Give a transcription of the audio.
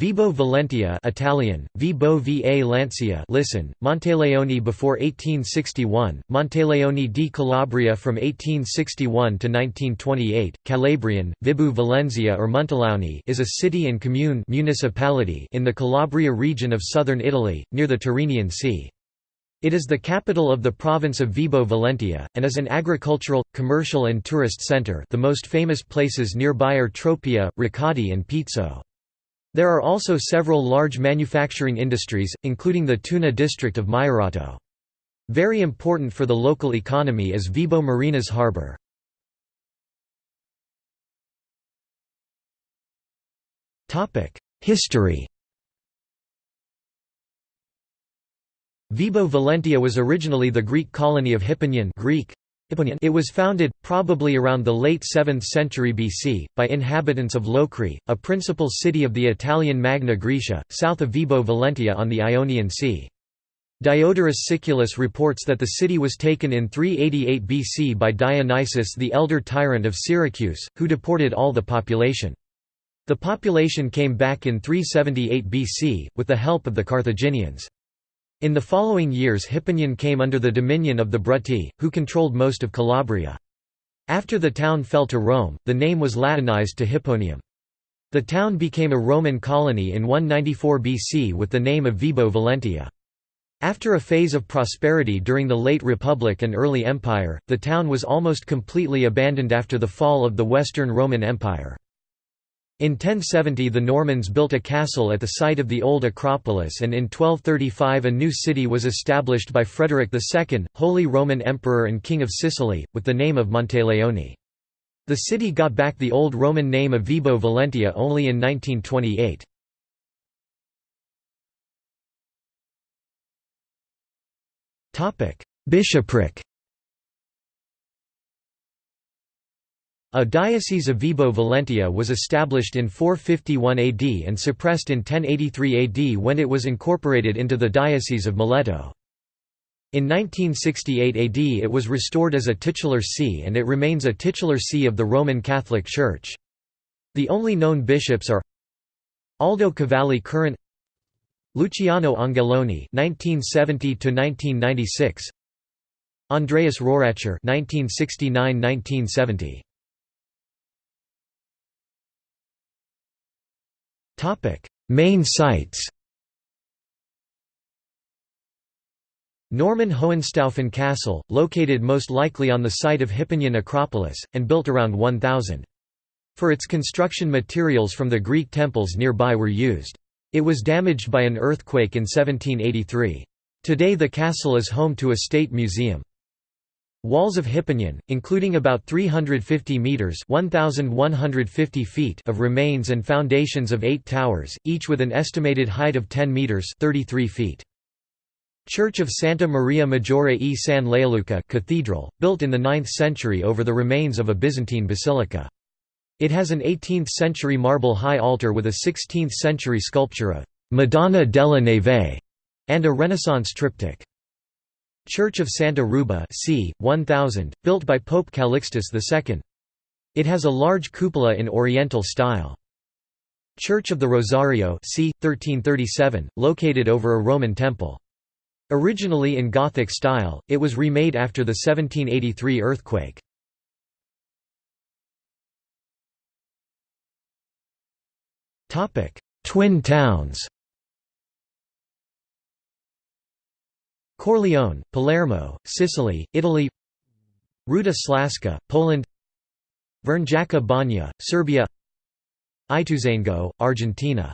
Vibo Valentia Italian, Vibo va Lancia listen, Monteleone before 1861, Monteleone di Calabria from 1861 to 1928, Calabrian, Vibu Valentia or Montelauni is a city and commune municipality in the Calabria region of southern Italy, near the Tyrrhenian Sea. It is the capital of the province of Vibo Valentia, and is an agricultural, commercial and tourist centre the most famous places nearby are Tropea, Riccati and Pizzo. There are also several large manufacturing industries, including the tuna district of Maierato. Very important for the local economy is Vibo Marinas harbour. History Vibo Valentia was originally the Greek colony of Hipponion Greek, it was founded, probably around the late 7th century BC, by inhabitants of Locri, a principal city of the Italian Magna Graecia, south of Vibo Valentia on the Ionian Sea. Diodorus Siculus reports that the city was taken in 388 BC by Dionysius the elder tyrant of Syracuse, who deported all the population. The population came back in 378 BC, with the help of the Carthaginians. In the following years Hipponion came under the dominion of the Bruttii, who controlled most of Calabria. After the town fell to Rome, the name was Latinized to Hipponium. The town became a Roman colony in 194 BC with the name of Vibo Valentia. After a phase of prosperity during the late Republic and early Empire, the town was almost completely abandoned after the fall of the Western Roman Empire. In 1070 the Normans built a castle at the site of the old Acropolis and in 1235 a new city was established by Frederick II, Holy Roman Emperor and King of Sicily, with the name of Monteleone. The city got back the old Roman name of Vibo Valentia only in 1928. Bishopric A diocese of Vibo Valentia was established in 451 AD and suppressed in 1083 AD when it was incorporated into the Diocese of Mileto. In 1968 AD it was restored as a titular see and it remains a titular see of the Roman Catholic Church. The only known bishops are Aldo Cavalli current Luciano Angeloni 1970 1996 Andreas Rohracher 1969-1970 Main sites Norman Hohenstaufen Castle, located most likely on the site of Hipponion Acropolis, and built around 1000. For its construction materials from the Greek temples nearby were used. It was damaged by an earthquake in 1783. Today the castle is home to a state museum. Walls of Hipponion, including about 350 metres 1,150 feet of remains and foundations of eight towers, each with an estimated height of 10 metres 33 feet. Church of Santa Maria Maggiore e San Leoluca cathedral, built in the 9th century over the remains of a Byzantine basilica. It has an 18th-century marble high altar with a 16th-century sculpture of «Madonna della Neve» and a Renaissance triptych. Church of Santa Ruba c. 1000, built by Pope Calixtus II. It has a large cupola in Oriental style. Church of the Rosario c. 1337, located over a Roman temple. Originally in Gothic style, it was remade after the 1783 earthquake. Twin towns Corleone, Palermo, Sicily, Italy Ruda Slaska, Poland Vrnjačka Banja, Serbia Ituzaingó, Argentina